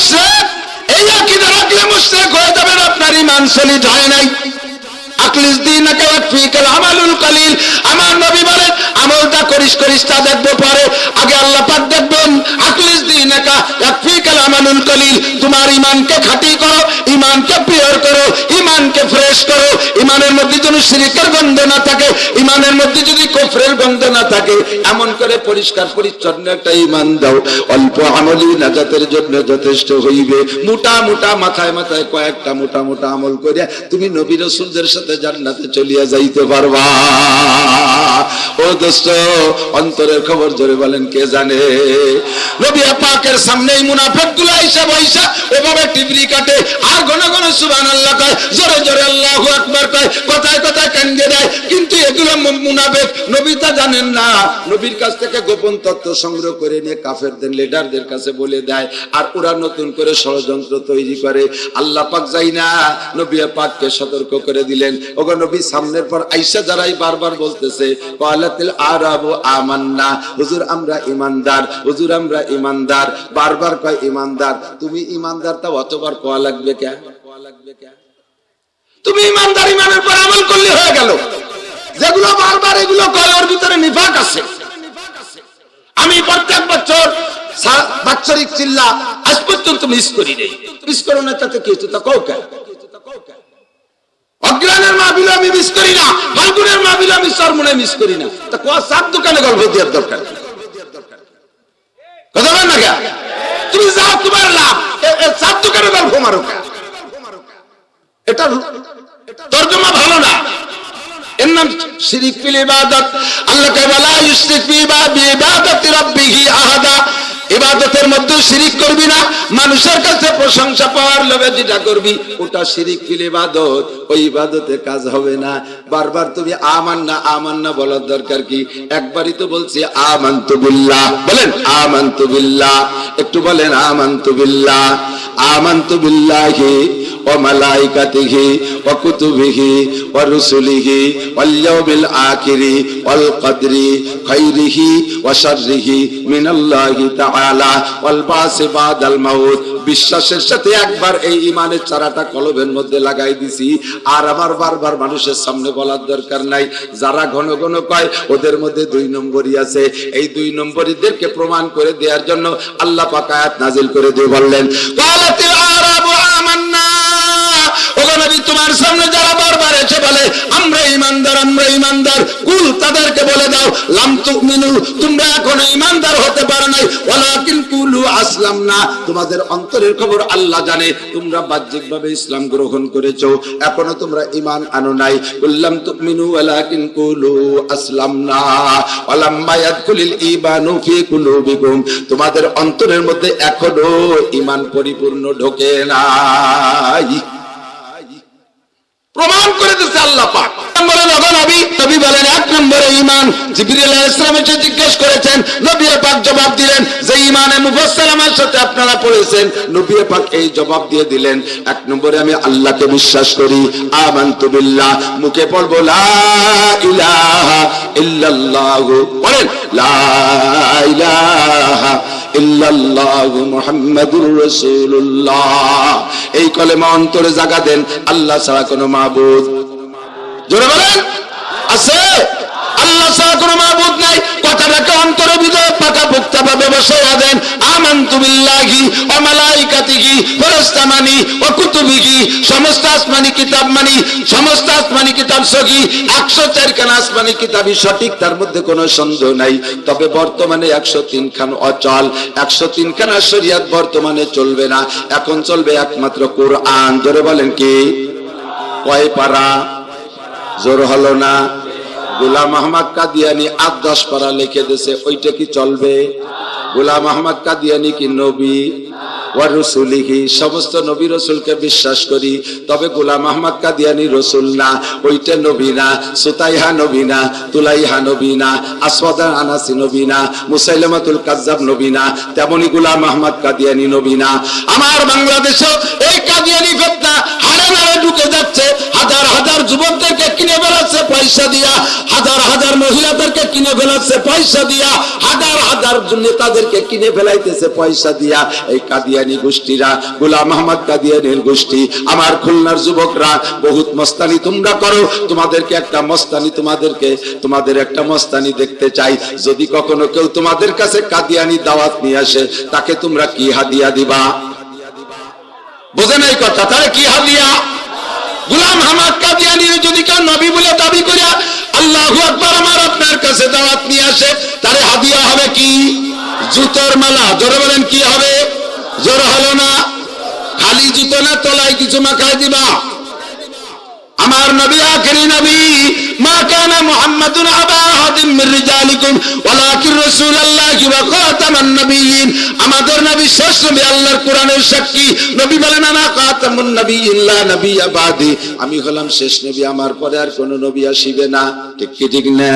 মুশরিক এই আকিদা রাখলে মুশ্রেক হয়ে যাবেন আপনার ইমান সলিড হয় নাই। আকলিস দিনাকা ওয়াকফিকাল আমালুল কালিল। আমার নবী বলেন, আমলটা করিস করিস তা দেখব পরে। আগে আল্লাহ পাক দেখবেন, আকলিস দিনাকা ওয়াকফিকাল আমালুল কালিল। তোমার ঈমানকে খাঁটি করো, ঈমানকে পিওর করো, ঈমানকে ফ্রেশ করো। ঈমানের মধ্যে যেন শিরকের গন্ধ না থাকে, ঈমানের মধ্যে যদি কুফরের গন্ধ না থাকে, এমন করে পরিষ্কার পরিচ্ছন্ন একটা ঈমান দাও। অল্প আমলি নাজাতের জন্য যথেষ্ট হইবে। মোটা মোটা মাথায় মাথায় কয়েকটা মোটা মোটা আমল করে তুমি নবী রসুলদের সাথে জান্নাতে চলিয়া যাইতে পারবা। ও দোস্ত, অন্তরের খবর জোরে বলেন, কে জানে? নবী পাকের সামনে মুনাফিকগুলো আইসা বইসা ওভাবে টিবরি কাটে, আর ঘন ঘন সুবহানাল্লাহ কয়, জোরে জোরে আল্লাহু আকবার কয়, কথায় কথায় কান্দে দেয়। কিন্তু এগুলো মুনাফিক নবী তা জানেন না। নবীর কাছ থেকে গোপন তথ্য সংগ্রহ করে নিয়ে কাফেরদের লিডারদের কাছে বলে দেয়, আর ওরা নতুন করে ষড়যন্ত্র তৈরি করে। আল্লাহ পাক যাই না নবী পাককে সতর্ক করে দিলেন। সামনের পর আইসা যারাই বারবার বলতেছে আমান্না। হুজুর, আমরা ইমানদার। হুজুর, আমরা ইমানদার। বারবার কয়, ইমানদার। তুমি ইমানদার তা অতবার কোয়া লাগবে কে? তুমি ইমানদার, ইমানের পর আমল করলে হয়ে গেল। যেগুলো বারবার এগুলো কয় ভিতরে নিফাক আছে। আমি প্রত্যেক বছর বাৎসরিক চিল্লা, আজ পর্যন্ত মিস করি নেই। মিস করো না, তাতে কি তা কৌ? কেন অজ্ঞানের মাহবিল আমি মিস করি না ফাল্গুনের মাহবিল আমি সরমনে মিস করি না। তা কোয়া সাত দোকানে গল্প দেওয়ার দরকার? কথা বল না তুমি যাও, তোমার লাভ। সাত দোকানে গল্প মারো? এটা তর্জমা ভালো না। এর নাম শিরিক ফিল ইবাদত। আল্লাহ কে বলা ইউশরিক ফি ইবাদতি রাব্বিহি আহাদা। ইবাদতের মধ্যে শিরিক করবি না, মানুষের কাছে প্রশংসা পাওয়ার লোভে যেটা করবি, ওটা শিরিক ফিল ইবাদত ওই ইবাদতে কাজ হবে না। বারবার তুমি আমান না আমান না বলার দরকার কি? একবারই তো বলছি, আমান্তু বিল্লাহ। বলেন, আমান্তু বিল্লাহ। একটু বলেন, আমান্তু বিল্লাহ। আমান্তু বিল্লাহি وملائكته وكتبه ورسله واليوم الآخر والقدر خيره وشره من الله تعالى والبعث بعد الموت বিশ্বাসের সাথে একবার এই ইমানের চারাটা কলবের মধ্যে লাগাই দিছি আর আমার বারবার মানুষের সামনে বলার দরকার নাই যারা ঘন ঘন কয় ওদের মধ্যে দুই নম্বরই আছে এই দুই নম্বরীদেরকে প্রমাণ করে দেওয়ার জন্য আল্লাহ পাক আয়াত নাজিল করে দিয়ে বললেন নবী তোমার সামনে যারা বারবার এসে বলে, আমরা ইমানদার আমরা ইমানদার, কুল তাদেরকে বলে দাও, লাম তুমিনু তোমরা এখনও ইমানদার হতে পারো নাই, ওয়ালাকিন কুলু আসলাম না তোমাদের অন্তরের খবর আল্লাহ জানে, তোমরা বাহ্যিকভাবে ইসলাম গ্রহণ করেছ, এখনও তোমরা ইমান আনো নাই। বললাম তুমিনু, ওয়ালাকিন কুলু আসলাম না ওয়ালাম ইয়াদকুলিল ঈমানু ফি কুলুবিকুম। তোমাদের অন্তরের মধ্যে এখনও ইমান পরিপূর্ণ ঢোকে নাই। এই জবাব দিয়ে মুখে পড়ব এই অন্তরে জায়গা দেন আল্লাহ ছাড়া কোনো মাবুদ জোরে বলেন? আছে? আল্লাহ ছাড়া কোনো মাবুদ নাই। কথাটাকে অন্তরে ভিতরে পাকা পোক্তা ভাবে বসাইয়া দেন। আমানতু বিল্লাহি ওয়া মালাইকাতিহি ফেরেশতা ওয়া কুতুবিহি। সমস্ত আসমানি কিতাব সমস্ত আসমানি কিতাব সহি। 104 খান আসমানি কিতাবই সঠিক, তার মধ্যে কোনো সন্দেহ নাই। তবে বর্তমানে 103 খান অচল 103 খান শরিয়ত বর্তমানে চলবে না। এখন চলবে একমাত্র কোরআন। ধরে বলেন কি? কয় পারা? জোর হলো না। গোলাম আহমদ কাদিয়ানি আট দশ পারা লিখে দিছে ওইটা কি চলবে? গোলাম আহমদ কাদিয়ানি কি নবী? ওয়ারুসুলিহি সমস্ত নবী রসুলকে বিশ্বাস করি, তবে গোলাম আহমদ কাদিয়ানি রসুল না, ওইটা নবী না, সুতাইহা নবী না, তুলাইহা নবী না, আসওয়াদা আনাসি নবী না, মুসাইলামাতুল কাজ্জাব নবী না, তেমনি গোলাম আহমদ কাদিয়ানি নবী না। আমার বাংলাদেশেও এই কাদিয়ানি পয়সা দিয়া, হাজার হাজার মহিলাদেরকে কিনে ফেলাচ্ছে পয়সা দিয়া, হাজার হাজার নেতাদেরকে কিনে ফেলাইতেছে পয়সা দিয়া। এই কাদিয়ানি গোষ্ঠীরা, গোলাম আহমদ কাদিয়ানির গোষ্ঠী, আমার খুলনার যুবকরা, বহুত মস্তানি তোমরা করো, তোমাদেরকে একটা মস্তানি তোমাদেরকে, তোমাদের একটা মস্তানি দেখতে চাই। যদি কখনো কেউ তোমাদের কাছে কাদিয়ানি দাওয়াত নিয়ে আসে, তাকে তোমরা কি হাদিয়া দিবা? বোঝেন এই কথা, তাহলে কি হাদিয়া? গুলাম হামাদ কাদিয়ানি যদি আসে তাহলে হাদিয়া হবে কি? জুতোর মালা। জোরে বলেন, কি হবে? জোর হলো না? খালি জুতো না, তলায় কিছু মাখায় দিবা? আমার নবী, আখেরি নবী, মা কানা মুহাম্মাদুন আবা আহাদিন মির রিজালিকুম, ওয়ালাকিন রাসূলুল্লাহি ওয়া খাতামান নবিয়্যিন আমাদের নবী শেষ নবী, আল্লাহর কোরআনের সাক্ষী। নবী বলেন, আনা খাতামুন নবিয়্যিন লা নবিয়্যা বাদি। আমি হলাম শেষ নবী, আমার পরে আর কোনো নবী আসিবে না। ঠিক কি, ঠিক না?